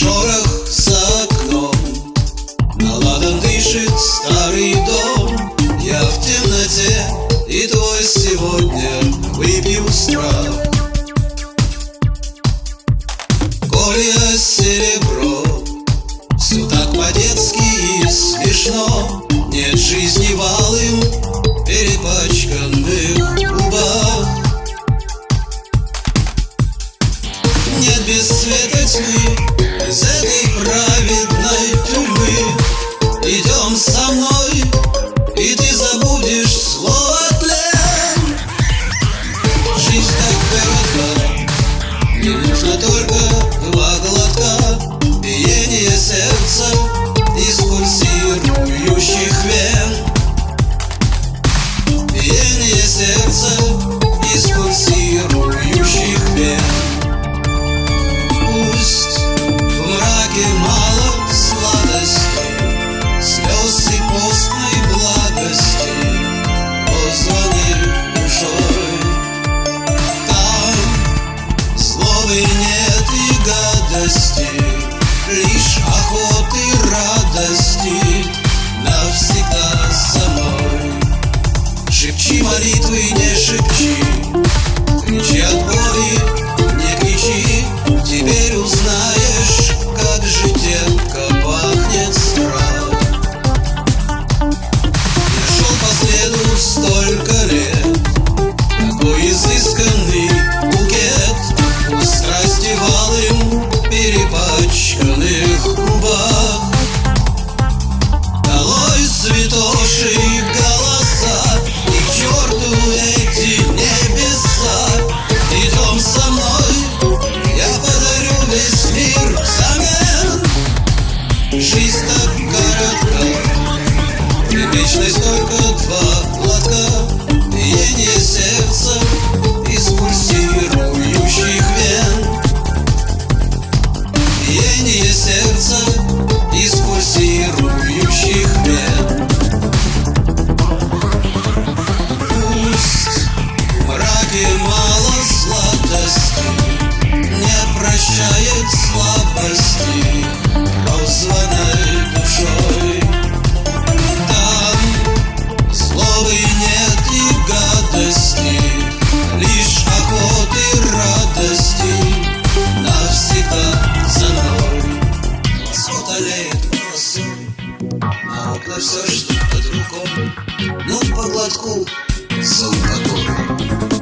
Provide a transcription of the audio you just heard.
Шорох за окном. На ладан дышит старый дом. Я в темноте и твой сегодня Выпью страх. Колья серебро Все так по-детски и смешно. Нет жизни валым перепачканных губах Нет без света тьмы Cause every запачканных губах Долой цветов Мокла все что под другом, ну по глотку за угодом.